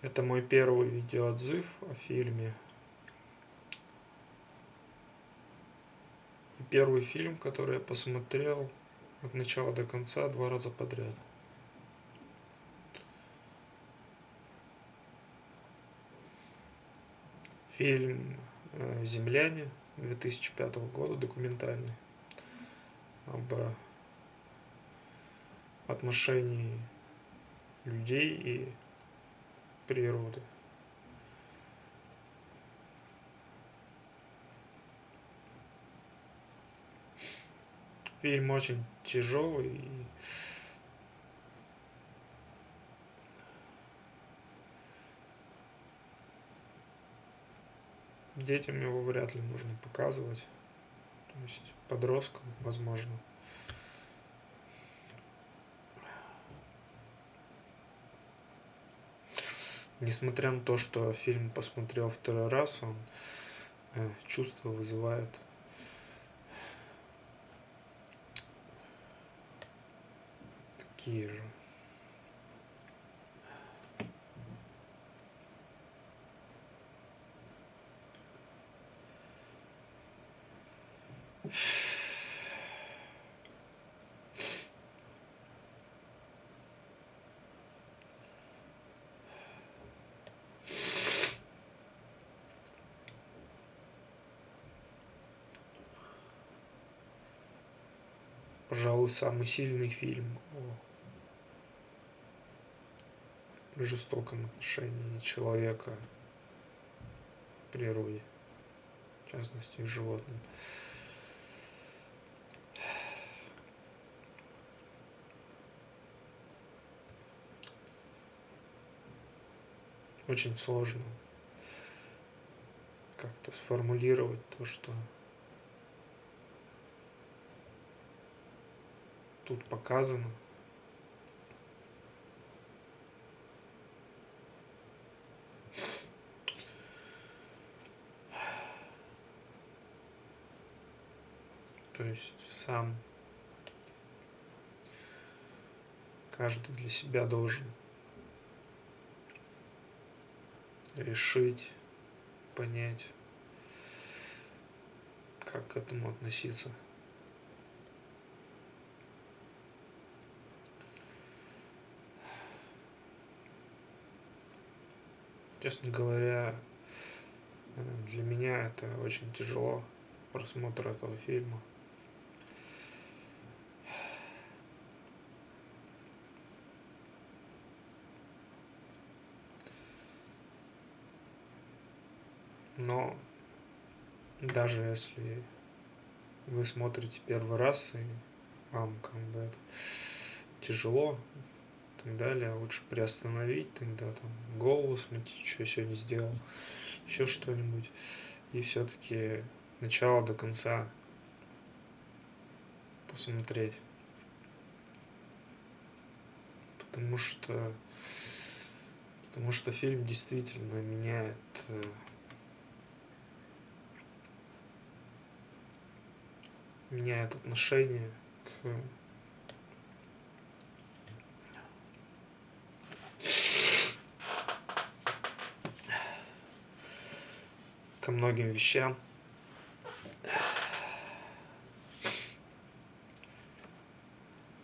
Это мой первый видеоотзыв о фильме. И первый фильм, который я посмотрел от начала до конца два раза подряд. Фильм э, «Земляне» 2005 года, документальный, об отношении людей и природы. Фильм очень тяжелый. Детям его вряд ли нужно показывать. То есть подросткам, возможно. Несмотря на то, что фильм посмотрел второй раз, он э, чувство вызывает такие же. Пожалуй, самый сильный фильм о жестоком отношении человека к природе, в частности, к животным. Очень сложно как-то сформулировать то, что тут показано. То есть сам каждый для себя должен решить, понять, как к этому относиться. Честно говоря, для меня это очень тяжело, просмотр этого фильма. Но даже если вы смотрите первый раз и вам как бы это тяжело, так далее. Лучше приостановить тогда там голову, смотреть, что сегодня сделал, еще что-нибудь. И все-таки начало до конца посмотреть. Потому что потому что фильм действительно меняет э, меняет отношение к ко многим вещам.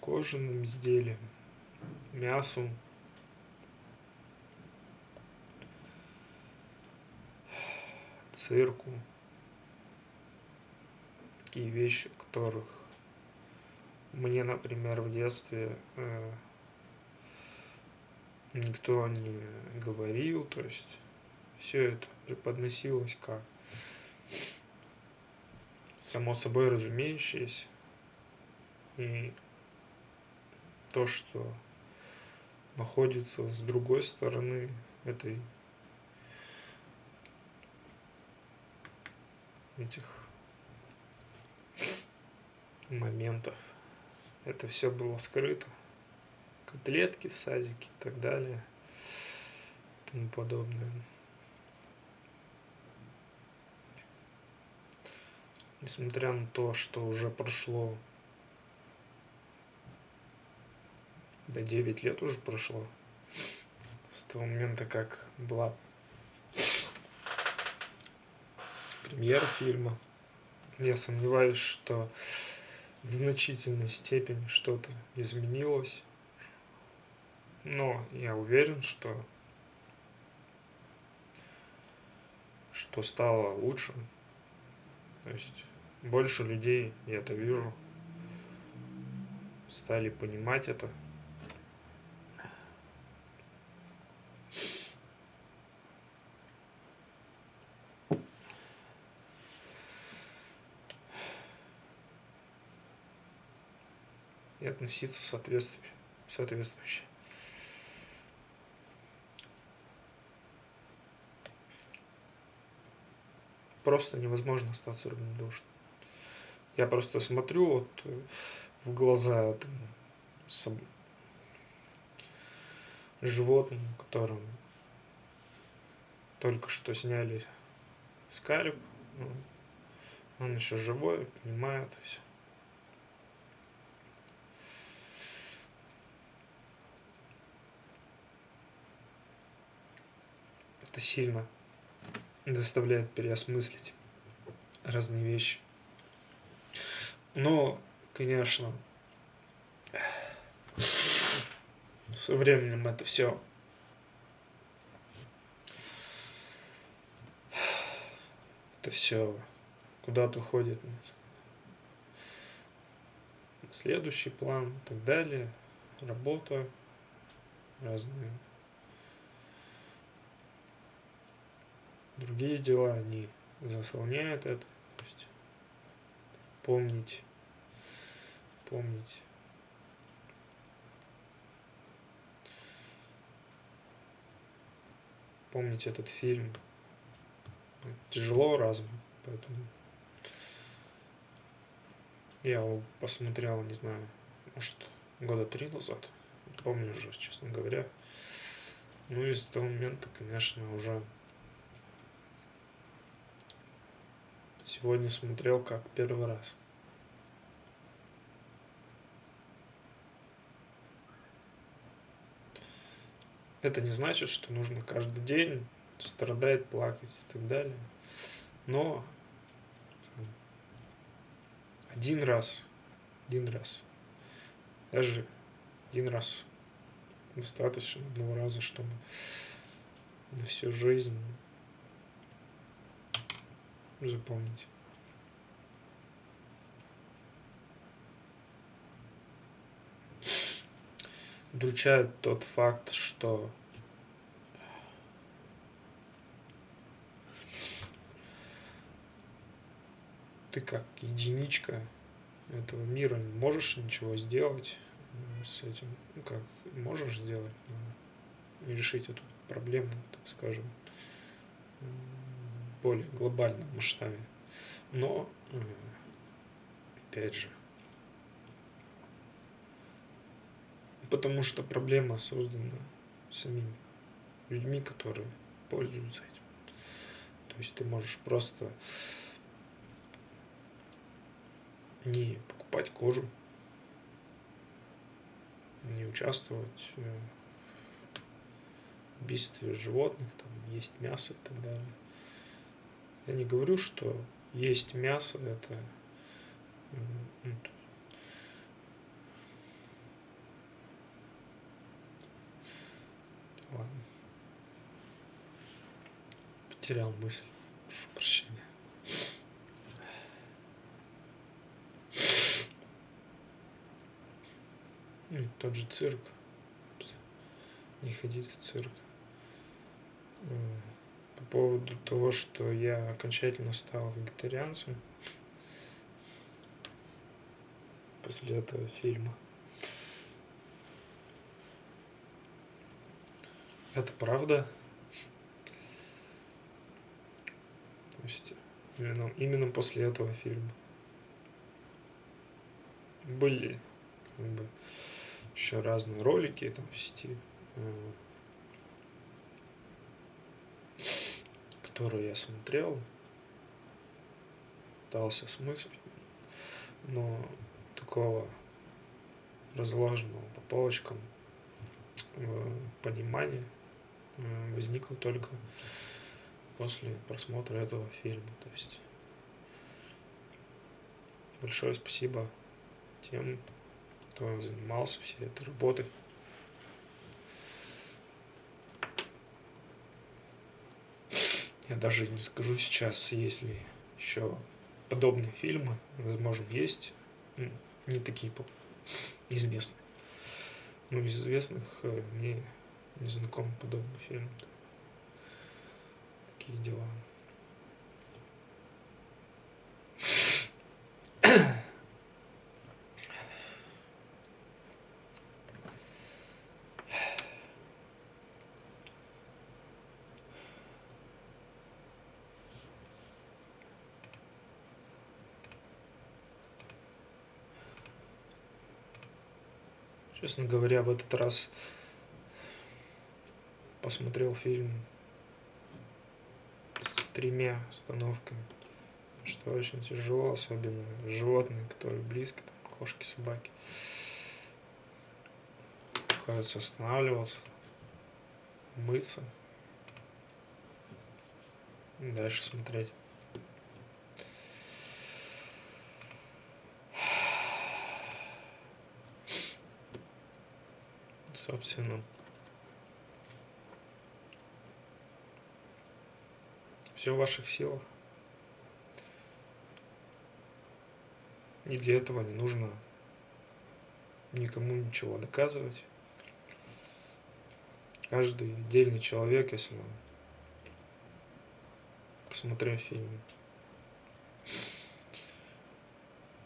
Кожаным изделиям, мясу. цирку. Такие вещи, которых мне, например, в детстве э, никто не говорил, то есть все это преподносилось как само собой разумеющееся. И то, что находится с другой стороны этой этих моментов. Это все было скрыто. Котлетки в садике и так далее. И тому подобное. Несмотря на то, что уже прошло, да 9 лет уже прошло с того момента, как была премьера фильма. Я сомневаюсь, что в значительной степени что-то изменилось. Но я уверен, что что стало лучше. То есть больше людей, я это вижу, стали понимать это. И относиться соответствующе. соответствующе. Просто невозможно остаться равнодушным. Я просто смотрю вот э, в глаза там, животному, которым только что сняли скальп, он еще живой, понимает все. Это сильно заставляет переосмыслить разные вещи. Но, конечно, со временем это все это все куда-то уходит. Следующий план и так далее. Работа, разные. Другие дела, они заслоняют это помнить, помнить. Помнить этот фильм тяжело разум, поэтому я его посмотрел, не знаю, может, года три назад, помню уже, честно говоря. Ну и с того момента, конечно, уже Сегодня смотрел как первый раз. Это не значит, что нужно каждый день страдать, плакать и так далее. Но один раз, один раз, даже один раз достаточно одного раза, чтобы на всю жизнь запомнить. Удручает тот факт, что ты как единичка этого мира не можешь ничего сделать с этим. Ну как, можешь сделать, но решить эту проблему, так скажем, более глобальном масштабе. Но, опять же, потому что проблема создана самими людьми, которые пользуются этим. То есть ты можешь просто не покупать кожу, не участвовать в убийстве животных, там, есть мясо и так далее. Я не говорю, что есть мясо, это ну, Ладно. Потерял мысль. Прошу прощения. Ну и тот же цирк. Не ходить в цирк по поводу того, что я окончательно стал вегетарианцем после этого фильма. Это правда. То есть именно, именно после этого фильма. Были как бы, еще разные ролики там в сети. Э, которую я смотрел, пытался смыслить, но такого разложенного по полочкам э, понимания возникла только после просмотра этого фильма. То есть большое спасибо тем, кто занимался всей этой работой. Я даже не скажу сейчас, есть ли еще подобные фильмы. Возможно, есть. Не такие известные. Но из известных э, мне не знаком подобный фильм. Такие дела. Честно говоря, в этот раз посмотрел фильм с тремя остановками, что очень тяжело, особенно животные, которые близко, там, кошки, собаки. Приходится останавливаться, мыться дальше смотреть. Собственно. Все в ваших силах. И для этого не нужно никому ничего доказывать. Каждый отдельный человек, если он, посмотрев фильм,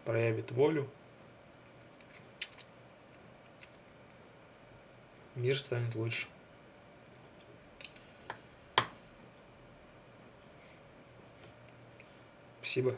проявит волю, мир станет лучше. Спасибо.